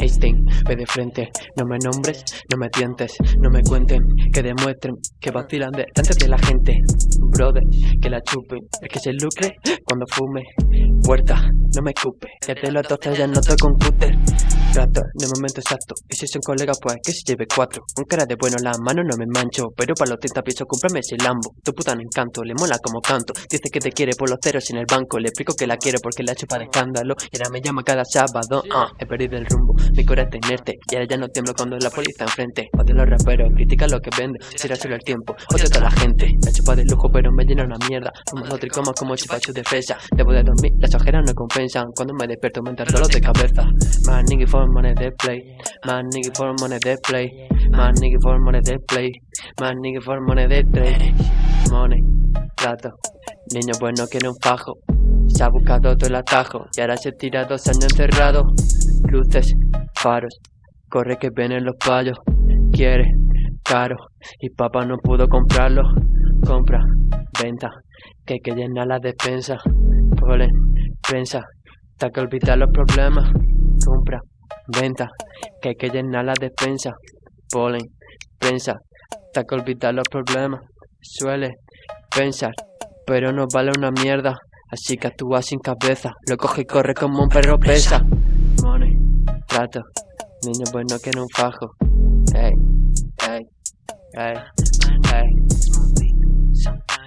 Einstein, ve de frente, no me nombres, no me tientes, no me cuenten, que demuestren que vacilan delante de la gente. Brother, que la chupen, el que se lucre cuando fume. Puerta, no me escupe, que te lo ya no estoy con cúter. En el momento exacto, y si son colegas pues que se lleve cuatro. Con cara de bueno la mano no me mancho, pero para los 30 pienso comprarme ese Lambo. Tu puta no encanto, le mola como canto, dice que te quiere por los ceros en el banco. Le explico que la quiero porque la chupa de escándalo, y ahora me llama cada sábado. Ah, he perdido el rumbo, mi corazón está inerte, y ahora ya no tiemblo cuando la policía enfrente. Odio los raperos, critica lo que vende, será solo el tiempo, odio toda la gente. La chupa de lujo pero me llena una mierda, fumo tricomas como chupacho de fresa. Debo de dormir, las ojeras no compensan, cuando me despierto me entra dolor de cabeza. Man, nigga for money they play, man, nigga for money they play, man, nigga for money they play, man, nigga for money they trade. Money, trato, niño bueno quiere un fajo. Se ha buscado todo el atajo y ahora se tira dos años encerrado. Luces, faros, corre que vienen los payos. Quiere, caro, y papá no pudo comprarlo. Compra, venta, que hay que llenar la despensa. Polen, prensa, hasta que olvidar los problemas. Compra, venta, que hay que llenar la despensa. Polen, prensa, hasta que olvidar los problemas. Suele pensar, pero no vale una mierda. Así que actúa sin cabeza, lo coge y corre como un perro pesa. Money, trato, niño bueno que no un fajo. Ey, ey, ey, ey. sometimes.